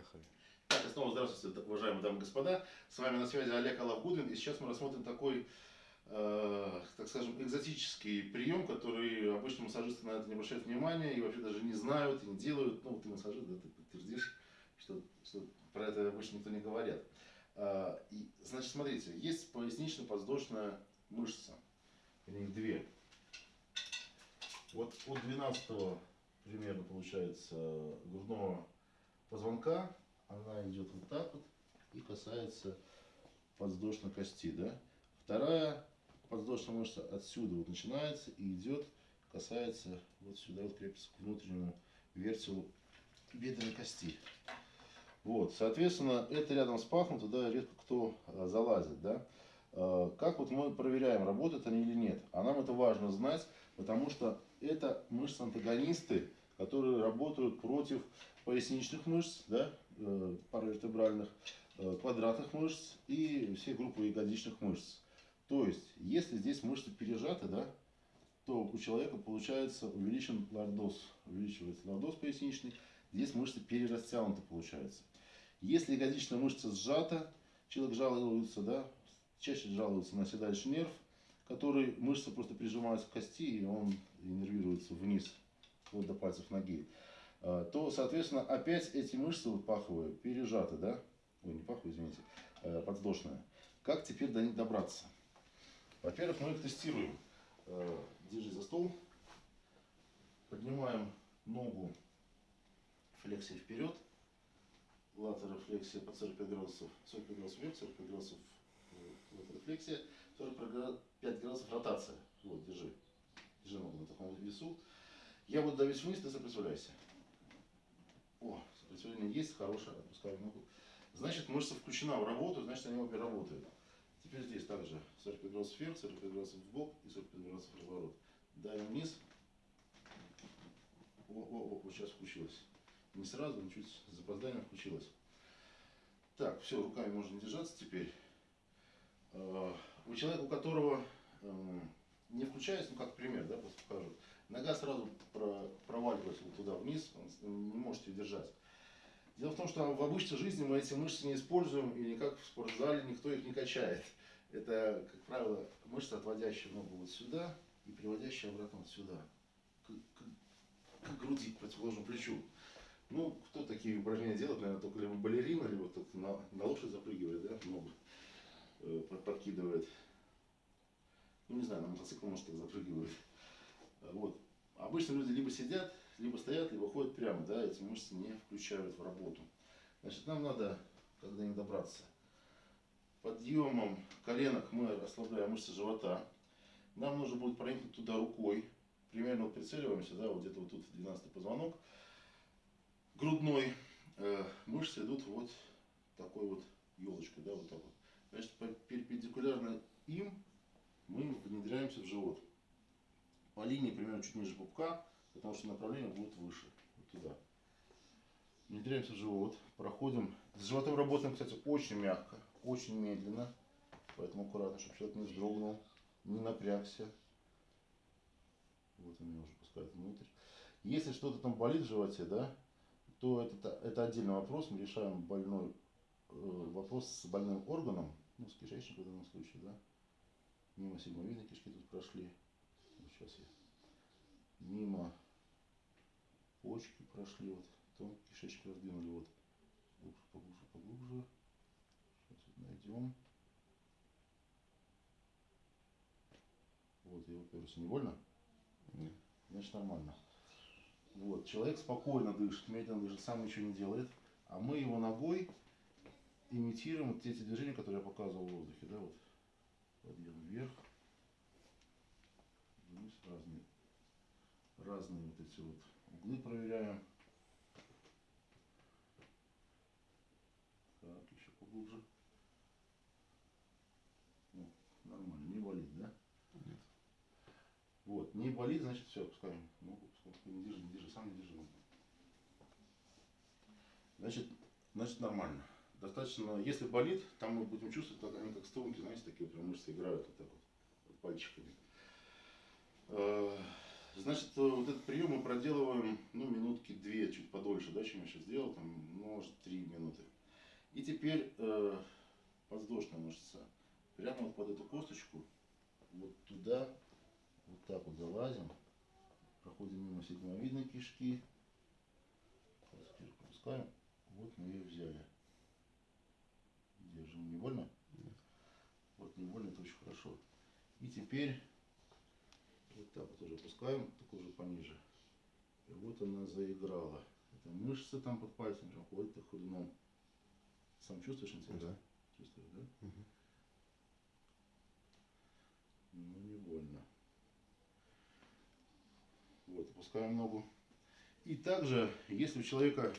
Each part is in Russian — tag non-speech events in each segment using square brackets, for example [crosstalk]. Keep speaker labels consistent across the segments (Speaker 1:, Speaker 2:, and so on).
Speaker 1: Поехали.
Speaker 2: Так, снова здравствуйте, уважаемые дамы и господа. С вами на связи Олег Алавгудин. И сейчас мы рассмотрим такой, э, так скажем, экзотический прием, который обычно массажисты на это не обращают внимания и вообще даже не знают и не делают. Ну, ты массажист, да, ты подтвердишь, что, что про это обычно никто не говорят. Э, и, значит, смотрите, есть пояснично-подвздошная мышца. У них две. Вот от 12 примерно получается грудного позвонка она идет вот так вот и касается подвздошной кости, да. Вторая подвздошная мышца отсюда вот начинается и идет, касается вот сюда, вот крепится к внутреннему вертелу бедренной кости. Вот, соответственно, это рядом с пахом, туда редко кто а, залазит, да. А, как вот мы проверяем, работают они или нет? А нам это важно знать, потому что это мышцы-антагонисты, которые работают против поясничных мышц, да, э, паравертебральных, э, квадратных мышц и все группы ягодичных мышц. То есть, если здесь мышцы пережаты, да, то у человека получается увеличен лордоз, увеличивается лордоз поясничный, здесь мышцы перерастянуты получается. Если ягодичная мышца сжата, человек жалуется, да, чаще жалуется на седалищный нерв, который мышца просто прижимается к кости, и он иннервируется вниз, вот до пальцев ноги. А, то, соответственно, опять эти мышцы вот паховые пережаты, да? Ой, не паховые, извините, э, подвздошные. Как теперь до них добраться? Во-первых, мы их тестируем. Э, держи за стол. Поднимаем ногу флексией вперед. Латерофлексия под 45 градусов. 45 градусов вверх, 45 градусов латерофлексия. 45 градусов ротация. Вот, держи. Держи ногу на таком весу. Я буду давить вниз, ты сопротивляйся. О, сопротивление есть, хорошее, отпускаю ногу. Значит, мышца включена в работу, значит, они обе работают. Теперь здесь также 45 градусов вверх, 45 градусов в бок и 45 градусов разворот. Давим вниз. О, о, о, вот сейчас включилось. Не сразу, но чуть с запозданием включилось. Так, все, руками можно держаться теперь. А, у человека, у которого эм, не включается, ну как пример, да, просто покажу. Нога сразу проваливается вот туда вниз, не может ее держать. Дело в том, что в обычной жизни мы эти мышцы не используем, и никак в спортзале никто их не качает. Это, как правило, мышца, отводящая ногу вот сюда и приводящая обратно вот сюда, к, к, к груди, к противоположному плечу. Ну, кто такие упражнения делает, наверное, только либо балерина, либо кто-то на, на лошадь запрыгивает, да, ногу э, подкидывает. Ну, не знаю, на мотоцикл, может, так запрыгивает. Вот. Обычно люди либо сидят, либо стоят, либо ходят прямо, да, эти мышцы не включают в работу. Значит, нам надо, когда не добраться, подъемом коленок мы расслабляем мышцы живота. Нам нужно будет проникнуть туда рукой. Примерно вот прицеливаемся, да, вот где-то вот тут 12 позвонок. Грудной э, мышцы идут вот такой вот елочкой, да, вот так вот. Значит, перпендикулярно им мы внедряемся в живот по линии примерно чуть ниже пупка, потому что направление будет выше, вот туда. Внедряемся в живот, проходим. С животом работаем, кстати, очень мягко, очень медленно, поэтому аккуратно, чтобы человек не вздрогнул, не напрягся. Вот он меня уже пускает внутрь. Если что-то там болит в животе, да, то это, это отдельный вопрос. Мы решаем больной э, вопрос с больным органом, ну, с кишечником в данном случае, да. Мимо сигмовидной кишки тут прошли. Сейчас я мимо почки прошли, вот, потом кишечку раздвинули, вот, глубже, поглубже, поглубже. Сейчас вот найдем. Вот, я уперся. Не больно? Нет. Значит, нормально. Вот, человек спокойно дышит, медленно дышит, сам ничего не делает. А мы его ногой имитируем вот эти движения, которые я показывал в воздухе, да, вот. Подъем вверх, вниз, разные разные вот эти вот углы проверяем. Так, еще поглубже. Ну, нормально, не болит, да? Нет. Вот, не болит, значит все, опускаем ногу, пускай не держи, не держи, сам не держи ногу. Значит, значит нормально. Достаточно, если болит, там мы будем чувствовать, как они как струнки, знаете, такие прям мышцы играют вот так вот, вот пальчиками. Э, Значит, э, вот этот прием мы проделываем, ну, минутки две, чуть подольше, да, чем я сейчас сделал, там, ну, может, три минуты. И теперь э, подвздошная мышца. Прямо вот под эту косточку, вот туда, вот так вот залазим, проходим мимо седьмовидной кишки, теперь пропускаем, вот мы ее взяли. Держим, не больно?
Speaker 1: Нет.
Speaker 2: Вот не больно, это очень хорошо. И теперь вот так вот уже опускаем, так уже пониже. И вот она заиграла. Это мышцы там под пальцем прям ходят так ходуном. Сам чувствуешь интересно?
Speaker 1: Да.
Speaker 2: Чувствуешь, да?
Speaker 1: Мгм.
Speaker 2: Ну, не больно. Вот, опускаем ногу. И также, если у человека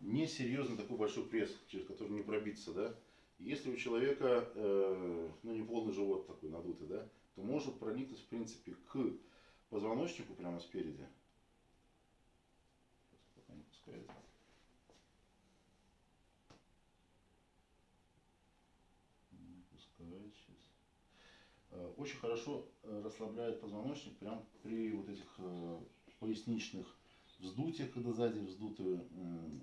Speaker 2: несерьезный такой большой пресс, через который не пробиться, да, если у человека, э, ну, не полный живот такой надутый, да, то может проникнуть, в принципе, к позвоночнику прямо спереди. Пока не пускает. Не пускает сейчас. Э, Очень хорошо э, расслабляет позвоночник прям при вот этих э, поясничных вздутиях, когда сзади вздуты м,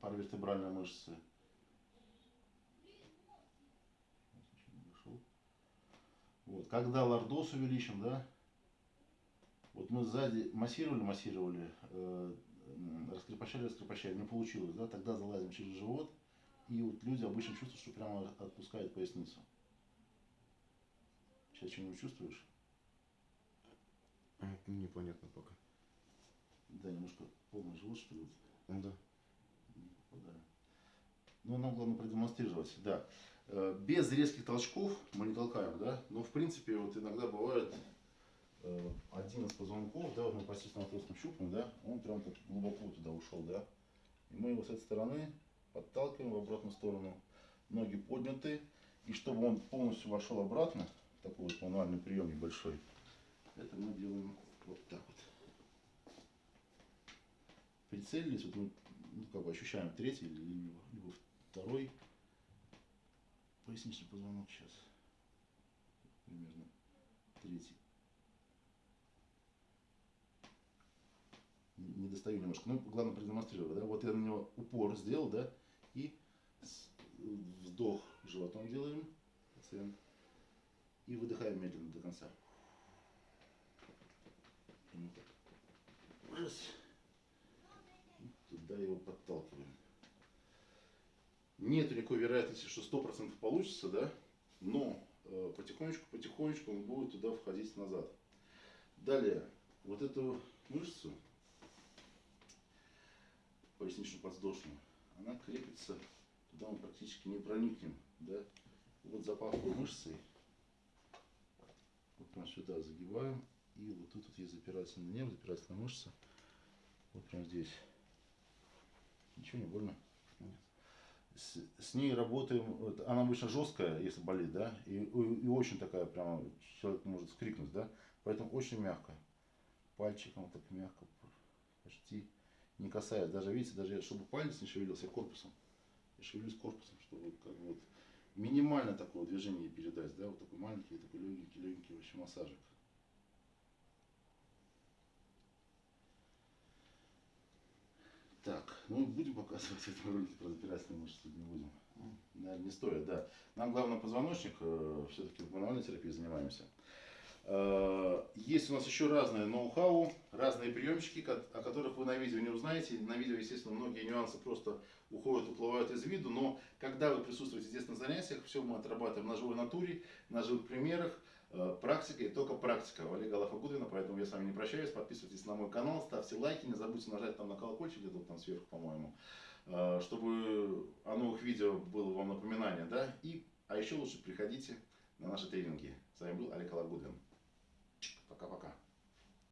Speaker 2: паравертебральные мышцы. Сейчас еще не дошел. Вот. Когда лордоз увеличим, да, вот мы сзади массировали, массировали, э, раскрепощали, раскрепощали, не получилось, да, тогда залазим через живот, и вот люди обычно чувствуют, что прямо отпускает поясницу. Сейчас что-нибудь чувствуешь?
Speaker 1: А, Непонятно пока.
Speaker 2: Да, немножко полный живот, что ли,
Speaker 1: Ну да.
Speaker 2: не попадаю. Ну, нам главное продемонстрировать, да. Э, Без резких толчков мы не толкаем, да, но в принципе вот иногда бывает э, один из позвонков, да, вот мы почти на толстом щупом, да, он прям так глубоко туда ушел, да, и мы его с этой стороны подталкиваем в обратную сторону, ноги подняты, и чтобы он полностью вошел обратно, такой вот мануальный прием небольшой, это мы делаем вот так вот. Прицелились, вот мы ну, как бы ощущаем третий либо, либо второй поясничный позвонок сейчас. Примерно третий. Не достаю немножко. Ну, главное продемонстрировать, да. Вот я на него упор сделал, да, и вдох животом делаем, пациент, и выдыхаем медленно до конца. Раз, и туда его подталкиваем. Нет никакой вероятности, что 100% получится, да, но э, потихонечку, потихонечку он будет туда входить назад. Далее, вот эту мышцу, пояснично-подвздошную, она крепится, туда мы практически не проникнем, да. Вот за паховой мышцей, вот прям сюда загибаем, и вот тут вот есть запирательный нерв, запирательная мышца, вот прям здесь. Ничего не больно?
Speaker 1: Нет.
Speaker 2: С, с ней работаем, вот, она обычно жесткая, если болит, да, и, и, и очень такая прямо, человек может скрикнуть, да, поэтому очень мягко. Пальчиком так мягко, почти не касаясь, даже видите, даже чтобы палец не шевелился, я корпусом. Я шевелюсь корпусом, чтобы как бы вот минимально такое движение передать, да, вот такой маленький, такой легенький, легенький вообще массажик. Так, ну будем показывать [laughs] в этом ролике про запирательные мышцы, не будем. Наверное, не стоит, да. Нам главное позвоночник, все-таки в мануальной терапии занимаемся. Э, Есть у нас еще разные ноу-хау, разные приемчики, о которых вы на видео не узнаете. На видео, естественно, многие нюансы просто уходят, уплывают из виду, но когда вы присутствуете здесь на занятиях, все мы отрабатываем на живой натуре, на живых примерах, э, практика и только практика. У Олега Лафагудвина, поэтому я с вами не прощаюсь. Подписывайтесь на мой канал, ставьте лайки, не забудьте нажать там на колокольчик где-то там сверху, по-моему, э, чтобы о новых видео было вам напоминание, да, и, а еще лучше приходите на наши тренинги. С вами был Олег Лафагудвин. Пока-пока.